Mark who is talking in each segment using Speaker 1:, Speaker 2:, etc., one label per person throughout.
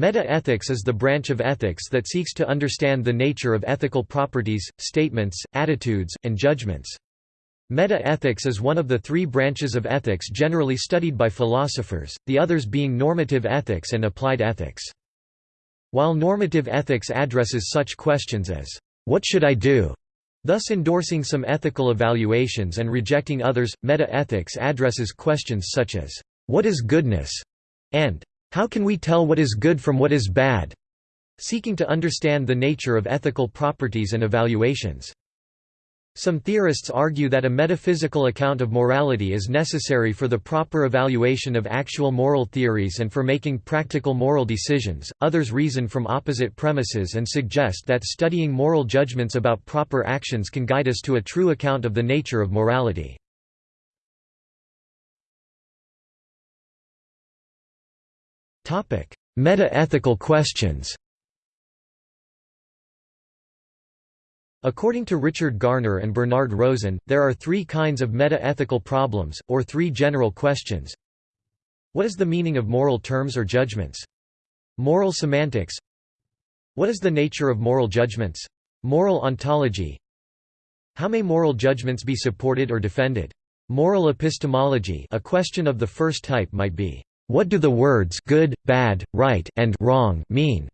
Speaker 1: Meta-ethics is the branch of ethics that seeks to understand the nature of ethical properties, statements, attitudes, and judgments. Meta-ethics is one of the three branches of ethics generally studied by philosophers, the others being normative ethics and applied ethics. While normative ethics addresses such questions as, "'What should I do?' thus endorsing some ethical evaluations and rejecting others, meta-ethics addresses questions such as, "'What is goodness?' and "'How can we tell what is good from what is bad?' seeking to understand the nature of ethical properties and evaluations. Some theorists argue that a metaphysical account of morality is necessary for the proper evaluation of actual moral theories and for making practical moral decisions. Others reason from opposite premises and suggest that studying moral judgments about proper actions can guide us to a true account of the nature of morality. Meta-ethical questions. According to Richard Garner and Bernard Rosen, there are three kinds of meta-ethical problems, or three general questions. What is the meaning of moral terms or judgments? Moral semantics What is the nature of moral judgments? Moral ontology How may moral judgments be supported or defended? Moral epistemology a question of the first type might be, what do the words good, bad, right, and wrong mean?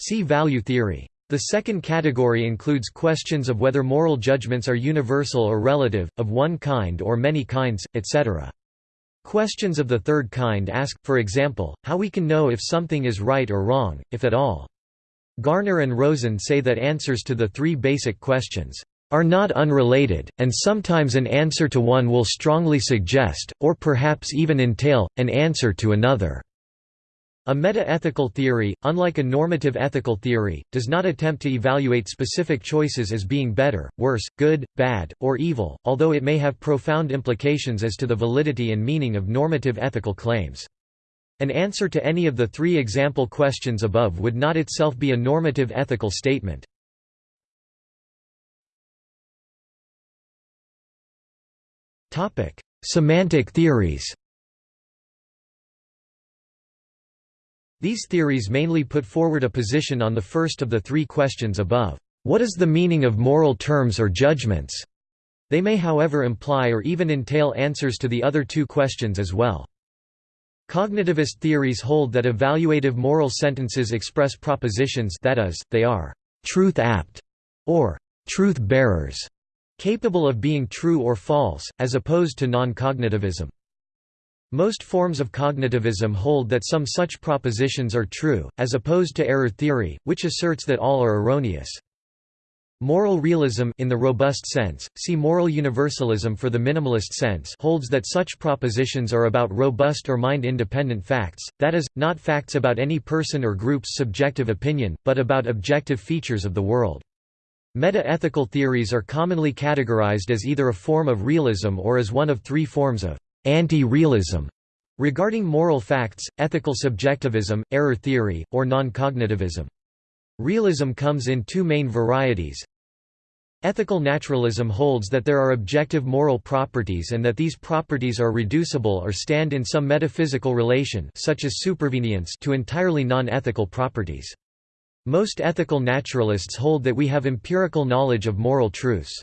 Speaker 1: See value theory. The second category includes questions of whether moral judgments are universal or relative, of one kind or many kinds, etc. Questions of the third kind ask, for example, how we can know if something is right or wrong, if at all. Garner and Rosen say that answers to the three basic questions are not unrelated, and sometimes an answer to one will strongly suggest, or perhaps even entail, an answer to another. A meta-ethical theory, unlike a normative ethical theory, does not attempt to evaluate specific choices as being better, worse, good, bad, or evil, although it may have profound implications as to the validity and meaning of normative ethical claims. An answer to any of the three example questions above would not itself be a normative ethical statement. Semantic theories These theories mainly put forward a position on the first of the three questions above. What is the meaning of moral terms or judgments? They may however imply or even entail answers to the other two questions as well. Cognitivist theories hold that evaluative moral sentences express propositions that is, they are «truth-apt» or «truth-bearers», capable of being true or false, as opposed to non-cognitivism. Most forms of cognitivism hold that some such propositions are true, as opposed to error theory, which asserts that all are erroneous. Moral realism in the robust sense, see moral universalism for the minimalist sense holds that such propositions are about robust or mind-independent facts, that is, not facts about any person or group's subjective opinion, but about objective features of the world. Meta-ethical theories are commonly categorized as either a form of realism or as one of three forms of anti-realism regarding moral facts, ethical subjectivism, error theory, or non-cognitivism. Realism comes in two main varieties. Ethical naturalism holds that there are objective moral properties and that these properties are reducible or stand in some metaphysical relation such as supervenience to entirely non-ethical properties. Most ethical naturalists hold that we have empirical knowledge of moral truths.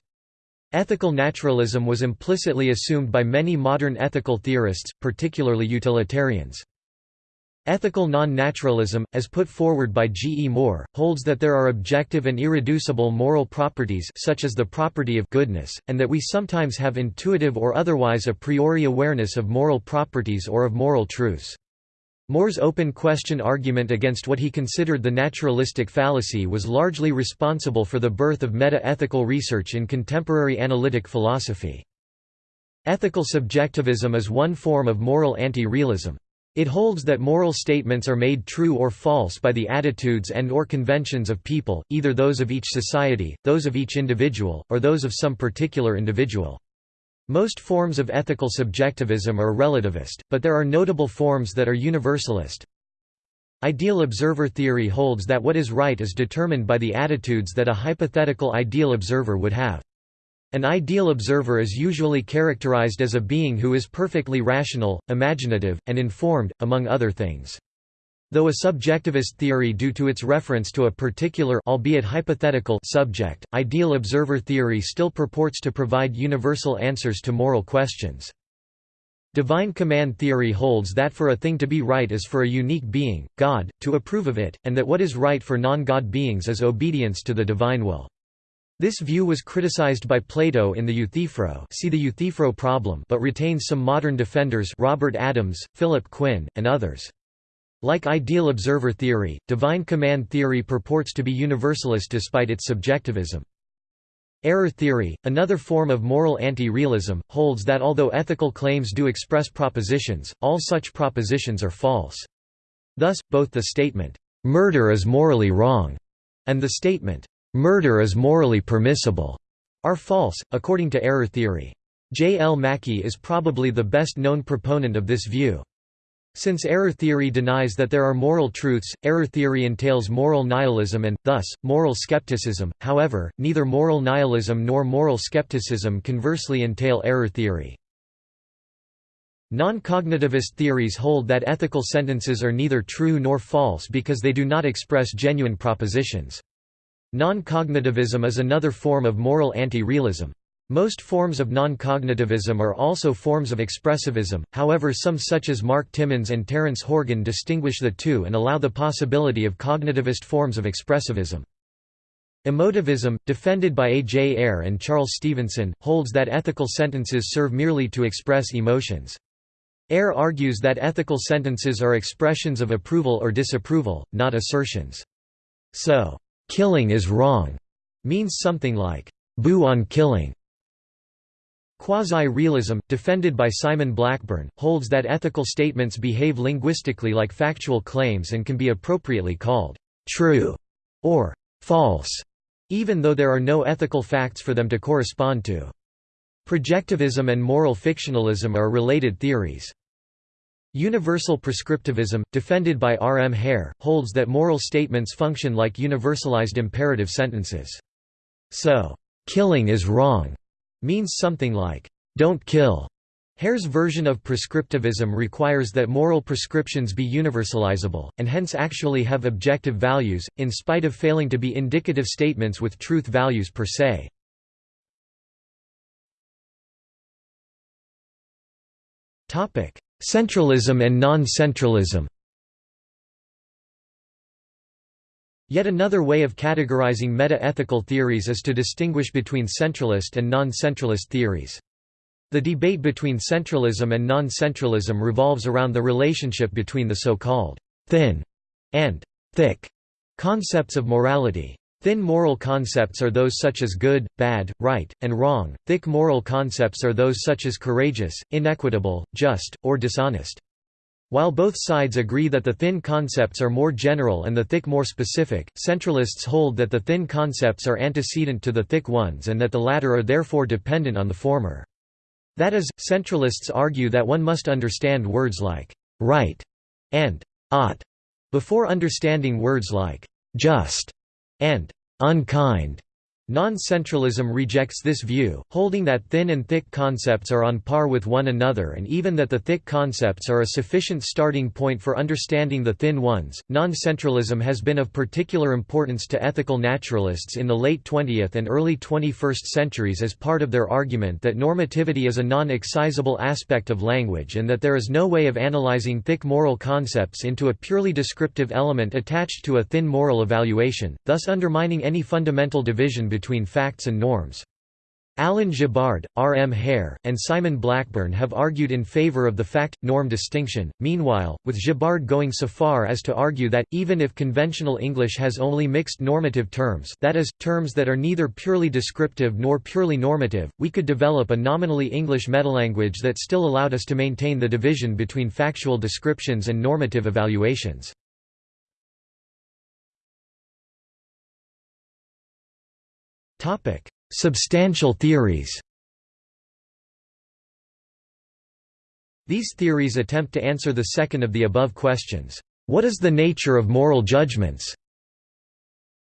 Speaker 1: Ethical naturalism was implicitly assumed by many modern ethical theorists, particularly utilitarians. Ethical non-naturalism, as put forward by G. E. Moore, holds that there are objective and irreducible moral properties such as the property of goodness, and that we sometimes have intuitive or otherwise a priori awareness of moral properties or of moral truths. Moore's open question argument against what he considered the naturalistic fallacy was largely responsible for the birth of meta-ethical research in contemporary analytic philosophy. Ethical subjectivism is one form of moral anti-realism. It holds that moral statements are made true or false by the attitudes and or conventions of people, either those of each society, those of each individual, or those of some particular individual. Most forms of ethical subjectivism are relativist, but there are notable forms that are universalist. Ideal observer theory holds that what is right is determined by the attitudes that a hypothetical ideal observer would have. An ideal observer is usually characterized as a being who is perfectly rational, imaginative, and informed, among other things. Though a subjectivist theory due to its reference to a particular albeit hypothetical subject, ideal observer theory still purports to provide universal answers to moral questions. Divine command theory holds that for a thing to be right is for a unique being, God, to approve of it, and that what is right for non-God beings is obedience to the divine will. This view was criticized by Plato in the Euthyphro see the Euthyphro problem but retains some modern defenders Robert Adams, Philip Quinn, and others. Like ideal observer theory, divine command theory purports to be universalist despite its subjectivism. Error theory, another form of moral anti-realism, holds that although ethical claims do express propositions, all such propositions are false. Thus, both the statement, "'murder is morally wrong' and the statement, "'murder is morally permissible' are false, according to error theory. J. L. Mackie is probably the best known proponent of this view. Since error theory denies that there are moral truths, error theory entails moral nihilism and, thus, moral skepticism. However, neither moral nihilism nor moral skepticism conversely entail error theory. Non-cognitivist theories hold that ethical sentences are neither true nor false because they do not express genuine propositions. Non-cognitivism is another form of moral anti-realism. Most forms of non-cognitivism are also forms of expressivism, however some such as Mark Timmons and Terence Horgan distinguish the two and allow the possibility of cognitivist forms of expressivism. Emotivism, defended by A. J. Ayer and Charles Stevenson, holds that ethical sentences serve merely to express emotions. Ayer argues that ethical sentences are expressions of approval or disapproval, not assertions. So, "'killing is wrong' means something like, "'boo on killing' Quasi-realism, defended by Simon Blackburn, holds that ethical statements behave linguistically like factual claims and can be appropriately called «true» or «false», even though there are no ethical facts for them to correspond to. Projectivism and moral fictionalism are related theories. Universal prescriptivism, defended by R. M. Hare, holds that moral statements function like universalized imperative sentences. So, "'killing is wrong' means something like, "'Don't kill'". Hare's version of prescriptivism requires that moral prescriptions be universalizable, and hence actually have objective values, in spite of failing to be indicative statements with truth values per se. Centralism and non-centralism Yet another way of categorizing meta-ethical theories is to distinguish between centralist and non-centralist theories. The debate between centralism and non-centralism revolves around the relationship between the so-called «thin» and «thick» concepts of morality. Thin moral concepts are those such as good, bad, right, and wrong, thick moral concepts are those such as courageous, inequitable, just, or dishonest. While both sides agree that the thin concepts are more general and the thick more specific, centralists hold that the thin concepts are antecedent to the thick ones and that the latter are therefore dependent on the former. That is, centralists argue that one must understand words like «right» and «ought» before understanding words like «just» and «unkind». Non-centralism rejects this view, holding that thin and thick concepts are on par with one another and even that the thick concepts are a sufficient starting point for understanding the thin ones. Non-centralism has been of particular importance to ethical naturalists in the late 20th and early 21st centuries as part of their argument that normativity is a non-excisable aspect of language and that there is no way of analyzing thick moral concepts into a purely descriptive element attached to a thin moral evaluation, thus undermining any fundamental division between between facts and norms. Alan Gibbard, R. M. Hare, and Simon Blackburn have argued in favor of the fact-norm distinction, meanwhile, with Gibbard going so far as to argue that, even if conventional English has only mixed normative terms that is, terms that are neither purely descriptive nor purely normative, we could develop a nominally English metalanguage that still allowed us to maintain the division between factual descriptions and normative evaluations. Topic: Substantial theories. These theories attempt to answer the second of the above questions. What is the nature of moral judgments?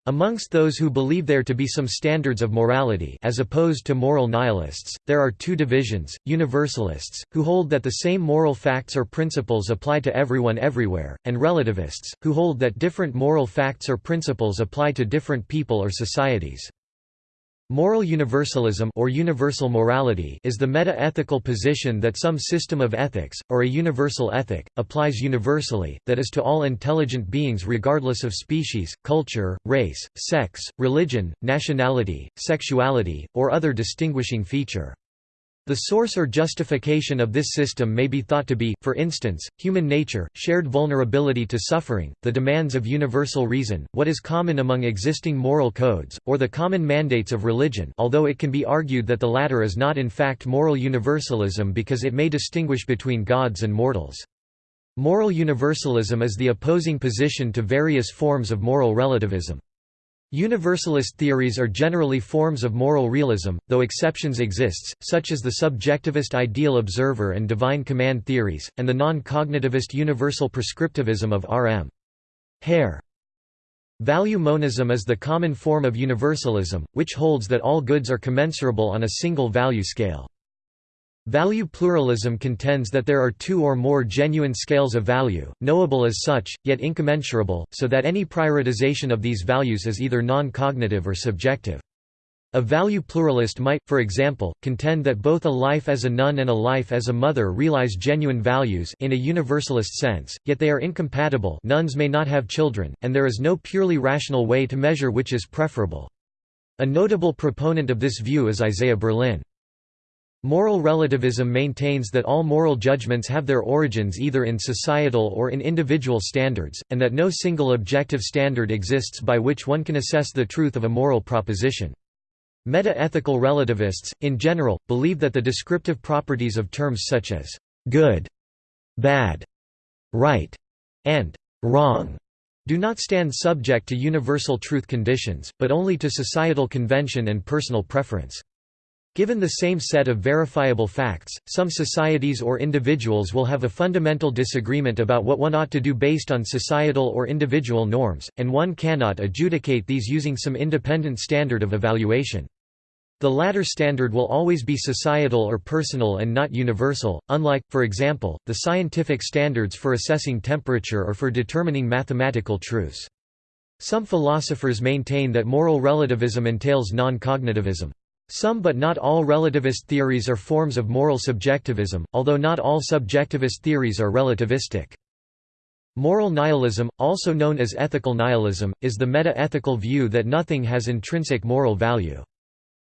Speaker 1: Amongst those who believe there to be some standards of morality as opposed to moral nihilists, there are two divisions, universalists, who hold that the same moral facts or principles apply to everyone everywhere, and relativists, who hold that different moral facts or principles apply to different people or societies. Moral universalism or universal morality is the meta-ethical position that some system of ethics, or a universal ethic, applies universally, that is to all intelligent beings regardless of species, culture, race, sex, religion, nationality, sexuality, or other distinguishing feature. The source or justification of this system may be thought to be, for instance, human nature, shared vulnerability to suffering, the demands of universal reason, what is common among existing moral codes, or the common mandates of religion although it can be argued that the latter is not in fact moral universalism because it may distinguish between gods and mortals. Moral universalism is the opposing position to various forms of moral relativism. Universalist theories are generally forms of moral realism, though exceptions exist, such as the subjectivist ideal observer and divine command theories, and the non-cognitivist universal prescriptivism of R. M. Hare. Value monism is the common form of universalism, which holds that all goods are commensurable on a single value scale. Value pluralism contends that there are two or more genuine scales of value, knowable as such, yet incommensurable, so that any prioritization of these values is either non-cognitive or subjective. A value pluralist might, for example, contend that both a life as a nun and a life as a mother realize genuine values in a universalist sense, yet they are incompatible nuns may not have children, and there is no purely rational way to measure which is preferable. A notable proponent of this view is Isaiah Berlin. Moral relativism maintains that all moral judgments have their origins either in societal or in individual standards, and that no single objective standard exists by which one can assess the truth of a moral proposition. Meta-ethical relativists, in general, believe that the descriptive properties of terms such as «good», «bad», «right» and «wrong» do not stand subject to universal truth conditions, but only to societal convention and personal preference. Given the same set of verifiable facts, some societies or individuals will have a fundamental disagreement about what one ought to do based on societal or individual norms, and one cannot adjudicate these using some independent standard of evaluation. The latter standard will always be societal or personal and not universal, unlike, for example, the scientific standards for assessing temperature or for determining mathematical truths. Some philosophers maintain that moral relativism entails non-cognitivism. Some but not all relativist theories are forms of moral subjectivism, although not all subjectivist theories are relativistic. Moral nihilism, also known as ethical nihilism, is the meta-ethical view that nothing has intrinsic moral value.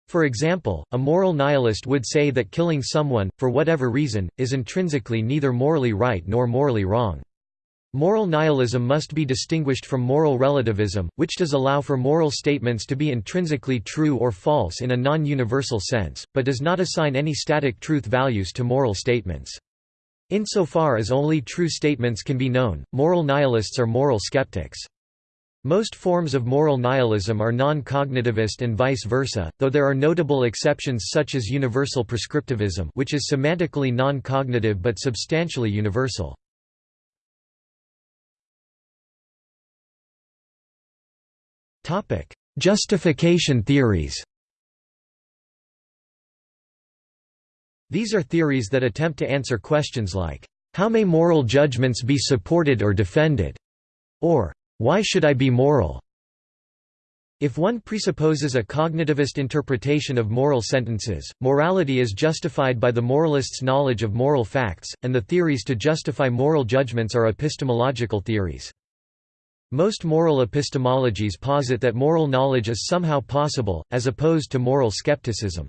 Speaker 1: For example, a moral nihilist would say that killing someone, for whatever reason, is intrinsically neither morally right nor morally wrong. Moral nihilism must be distinguished from moral relativism, which does allow for moral statements to be intrinsically true or false in a non-universal sense, but does not assign any static truth values to moral statements. Insofar as only true statements can be known, moral nihilists are moral skeptics. Most forms of moral nihilism are non-cognitivist and vice versa, though there are notable exceptions such as universal prescriptivism which is semantically non-cognitive but substantially universal. Justification theories These are theories that attempt to answer questions like, "'How may moral judgments be supported or defended?' or "'Why should I be moral?' If one presupposes a cognitivist interpretation of moral sentences, morality is justified by the moralist's knowledge of moral facts, and the theories to justify moral judgments are epistemological theories. Most moral epistemologies posit that moral knowledge is somehow possible, as opposed to moral skepticism.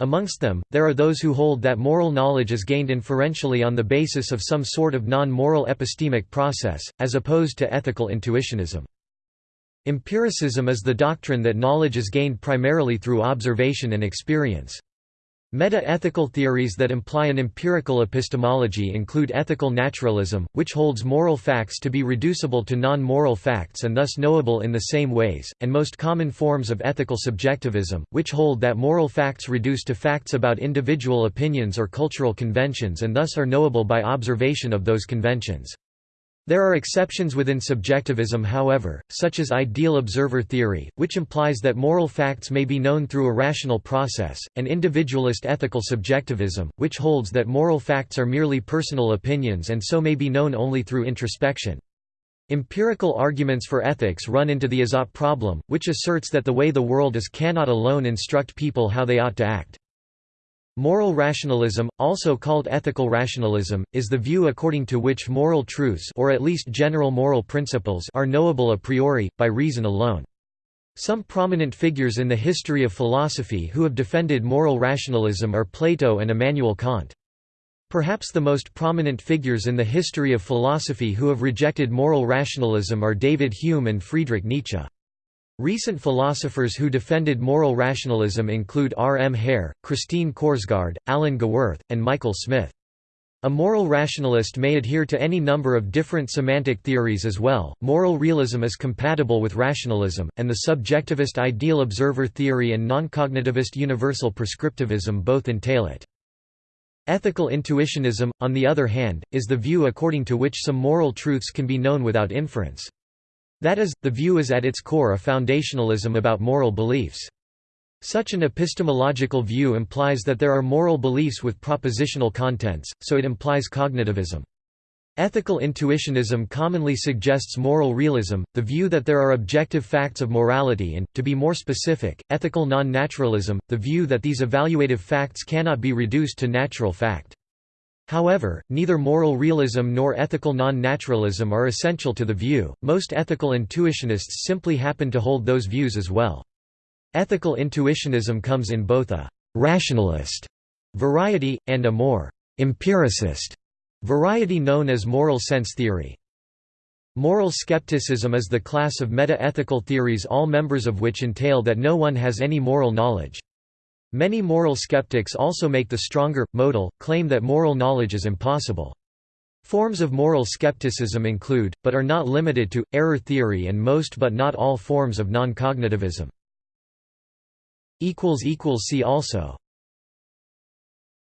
Speaker 1: Amongst them, there are those who hold that moral knowledge is gained inferentially on the basis of some sort of non-moral epistemic process, as opposed to ethical intuitionism. Empiricism is the doctrine that knowledge is gained primarily through observation and experience. Meta-ethical theories that imply an empirical epistemology include ethical naturalism, which holds moral facts to be reducible to non-moral facts and thus knowable in the same ways, and most common forms of ethical subjectivism, which hold that moral facts reduce to facts about individual opinions or cultural conventions and thus are knowable by observation of those conventions. There are exceptions within subjectivism however, such as ideal observer theory, which implies that moral facts may be known through a rational process, and individualist ethical subjectivism, which holds that moral facts are merely personal opinions and so may be known only through introspection. Empirical arguments for ethics run into the is-ought problem, which asserts that the way the world is cannot alone instruct people how they ought to act. Moral rationalism, also called ethical rationalism, is the view according to which moral truths or at least general moral principles are knowable a priori, by reason alone. Some prominent figures in the history of philosophy who have defended moral rationalism are Plato and Immanuel Kant. Perhaps the most prominent figures in the history of philosophy who have rejected moral rationalism are David Hume and Friedrich Nietzsche. Recent philosophers who defended moral rationalism include R. M. Hare, Christine Korsgaard, Alan Gewirth, and Michael Smith. A moral rationalist may adhere to any number of different semantic theories as well. Moral realism is compatible with rationalism, and the subjectivist ideal observer theory and non-cognitivist universal prescriptivism both entail it. Ethical intuitionism, on the other hand, is the view according to which some moral truths can be known without inference. That is, the view is at its core a foundationalism about moral beliefs. Such an epistemological view implies that there are moral beliefs with propositional contents, so it implies cognitivism. Ethical intuitionism commonly suggests moral realism, the view that there are objective facts of morality and, to be more specific, ethical non-naturalism, the view that these evaluative facts cannot be reduced to natural fact. However, neither moral realism nor ethical non-naturalism are essential to the view, most ethical intuitionists simply happen to hold those views as well. Ethical intuitionism comes in both a «rationalist» variety, and a more «empiricist» variety known as moral sense theory. Moral skepticism is the class of meta-ethical theories all members of which entail that no one has any moral knowledge. Many moral skeptics also make the stronger, modal, claim that moral knowledge is impossible. Forms of moral skepticism include, but are not limited to, error theory and most but not all forms of non-cognitivism. See also